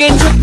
again.